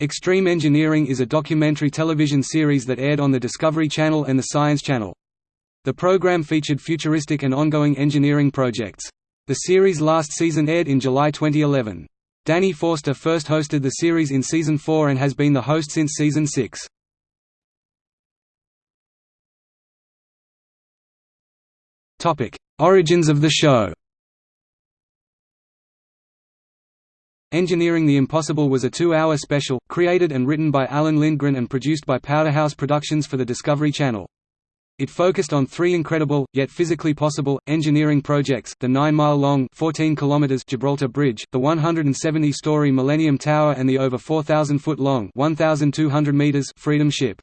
Extreme Engineering is a documentary television series that aired on the Discovery Channel and the Science Channel. The program featured futuristic and ongoing engineering projects. The series' last season aired in July 2011. Danny Forster first hosted the series in Season 4 and has been the host since Season 6. Origins of the show Engineering the Impossible was a two-hour special, created and written by Alan Lindgren and produced by Powderhouse Productions for the Discovery Channel. It focused on three incredible, yet physically possible, engineering projects, the 9-mile-long Gibraltar Bridge, the 170-story Millennium Tower and the over 4,000-foot-long Freedom Ship.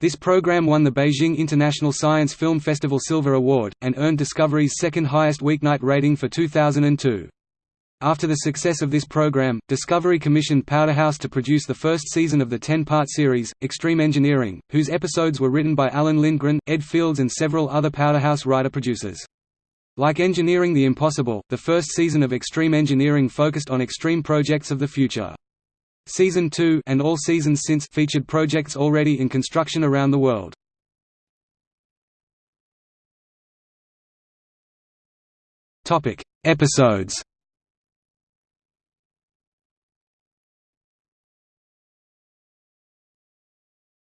This program won the Beijing International Science Film Festival Silver Award, and earned Discovery's second highest weeknight rating for 2002. After the success of this program, Discovery commissioned Powderhouse to produce the first season of the 10-part series, Extreme Engineering, whose episodes were written by Alan Lindgren, Ed Fields and several other Powderhouse writer-producers. Like Engineering the Impossible, the first season of Extreme Engineering focused on extreme projects of the future. Season 2 and all seasons since featured projects already in construction around the world. Topic: Episodes.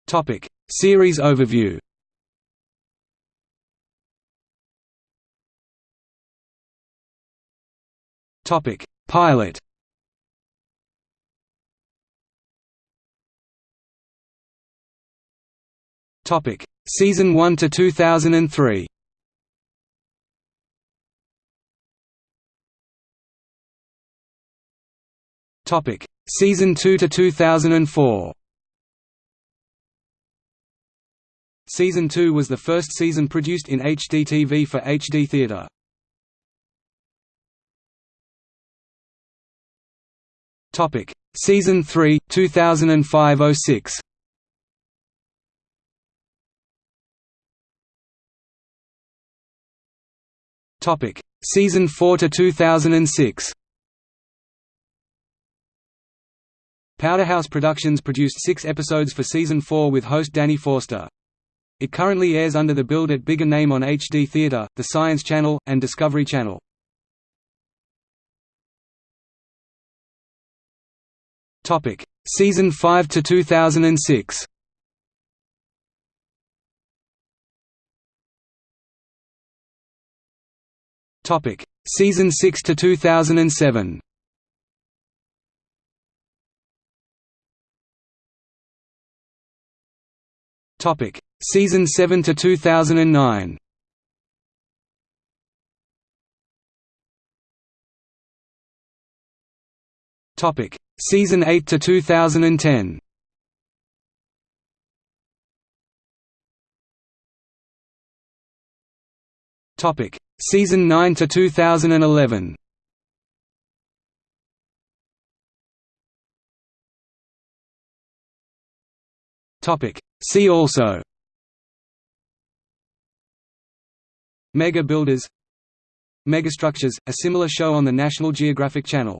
Topic: Series overview. Topic: Pilot. Topic: Season 1 to 2003. Topic: Season 2 to 2004. Season 2 was the first season produced in HDTV for HD Theatre. Topic: Season 3, 2005-06. Topic: Season 4 to 2006. Powderhouse Productions produced six episodes for Season 4 with host Danny Forster. It currently airs under the Build It Bigger name on HD Theatre, The Science Channel, and Discovery Channel. Topic: Season 5 to 2006. Topic: Season 6 to 2007. Topic: Season 7 to 2009. Topic: Season 8 to 2010. Topic: Season 9 to 2011. Topic: See also. Mega Builders Megastructures, a similar show on the National Geographic Channel